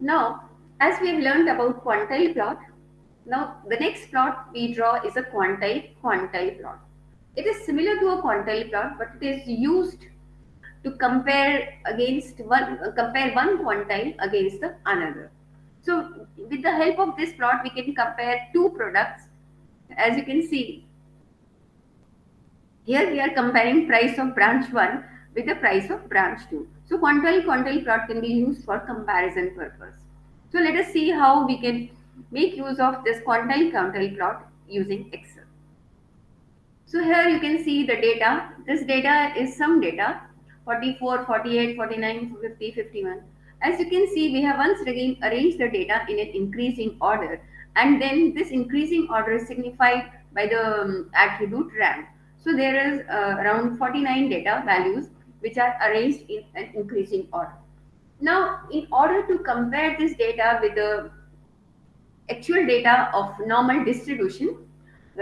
Now, as we have learned about quantile plot, now the next plot we draw is a quantile quantile plot. It is similar to a quantile plot, but it is used to compare against one compare one quantile against the another. So with the help of this plot, we can compare two products. As you can see, here we are comparing price of branch 1 with the price of branch 2. So quantile quantile plot can be used for comparison purpose. So let us see how we can make use of this quantile quantile plot using Excel. So here you can see the data. This data is some data 44, 48, 49, 50, 51. As you can see, we have once again arranged the data in an increasing order and then this increasing order is signified by the um, attribute rank. So there is uh, around 49 data values which are arranged in an increasing order. Now, in order to compare this data with the actual data of normal distribution,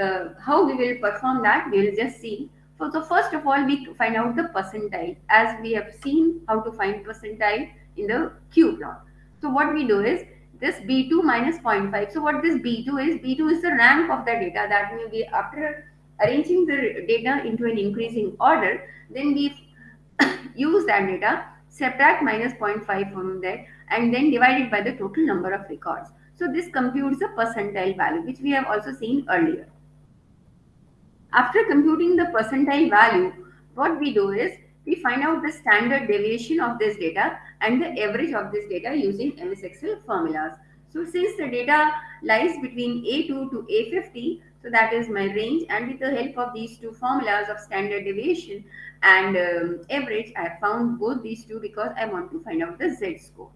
uh, how we will perform that, we will just see. So, so first of all, we find out the percentile as we have seen how to find percentile in the Q plot. So what we do is this B2 minus 0.5. So what this B2 is, B2 is the rank of the data that means we after arranging the data into an increasing order, then we use that data, subtract minus 0.5 from that and then divide it by the total number of records. So this computes the percentile value which we have also seen earlier. After computing the percentile value, what we do is we find out the standard deviation of this data and the average of this data using MS Excel formulas. So since the data lies between A2 to A50, so that is my range and with the help of these two formulas of standard deviation and um, average, I found both these two because I want to find out the Z score.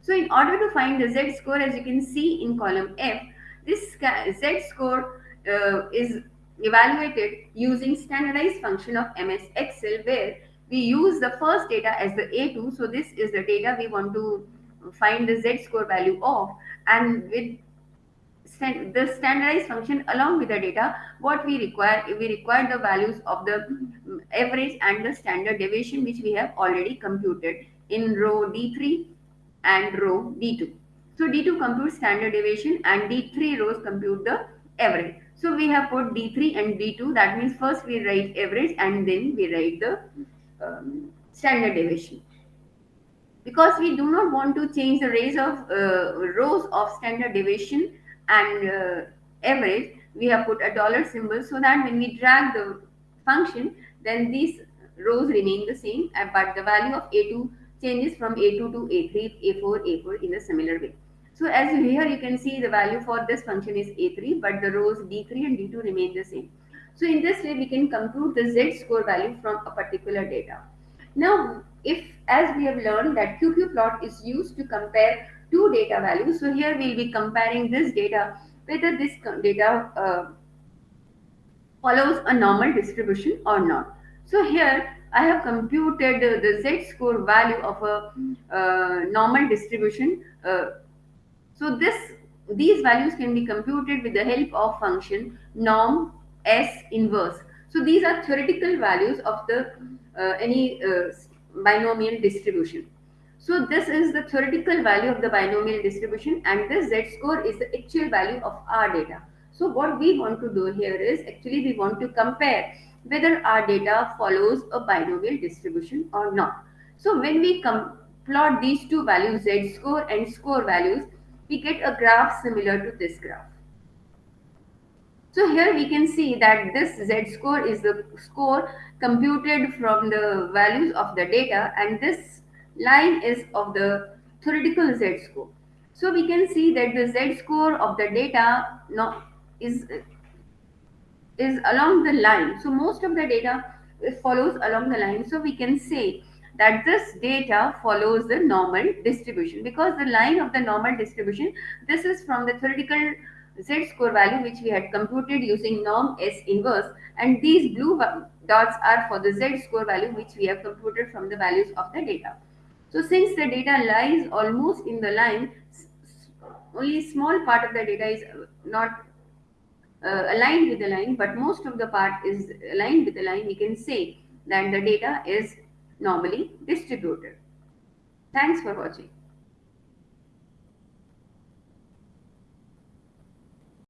So in order to find the Z score, as you can see in column F, this Z score uh, is evaluated using standardized function of MS Excel where we use the first data as the A2. So this is the data we want to find the Z score value of and with the standardized function along with the data what we require we require the values of the average and the standard deviation which we have already computed in row D3 and row D2. So D2 computes standard deviation and D3 rows compute the average. So we have put D3 and D2 that means first we write average and then we write the um, standard deviation. Because we do not want to change the of uh, rows of standard deviation and uh, average, we have put a dollar symbol so that when we drag the function, then these rows remain the same, uh, but the value of A2 changes from A2 to A3, A4, A4 in a similar way. So as here you can see the value for this function is A3, but the rows D3 and D2 remain the same. So in this way, we can compute the Z score value from a particular data. Now, if as we have learned that QQ plot is used to compare two data values. So here we'll be comparing this data whether this data uh, follows a normal distribution or not. So here I have computed uh, the Z score value of a uh, normal distribution. Uh, so this these values can be computed with the help of function norm S inverse. So these are theoretical values of the uh, any uh, binomial distribution. So this is the theoretical value of the binomial distribution and this Z score is the actual value of our data. So what we want to do here is actually we want to compare whether our data follows a binomial distribution or not. So when we plot these two values Z score and score values, we get a graph similar to this graph. So here we can see that this Z score is the score computed from the values of the data and this line is of the theoretical Z score. So we can see that the Z score of the data no, is, is along the line. So most of the data follows along the line. So we can say that this data follows the normal distribution because the line of the normal distribution, this is from the theoretical Z score value which we had computed using norm S inverse and these blue dots are for the Z score value which we have computed from the values of the data. So since the data lies almost in the line, only small part of the data is not uh, aligned with the line, but most of the part is aligned with the line, we can say that the data is normally distributed. Thanks for watching.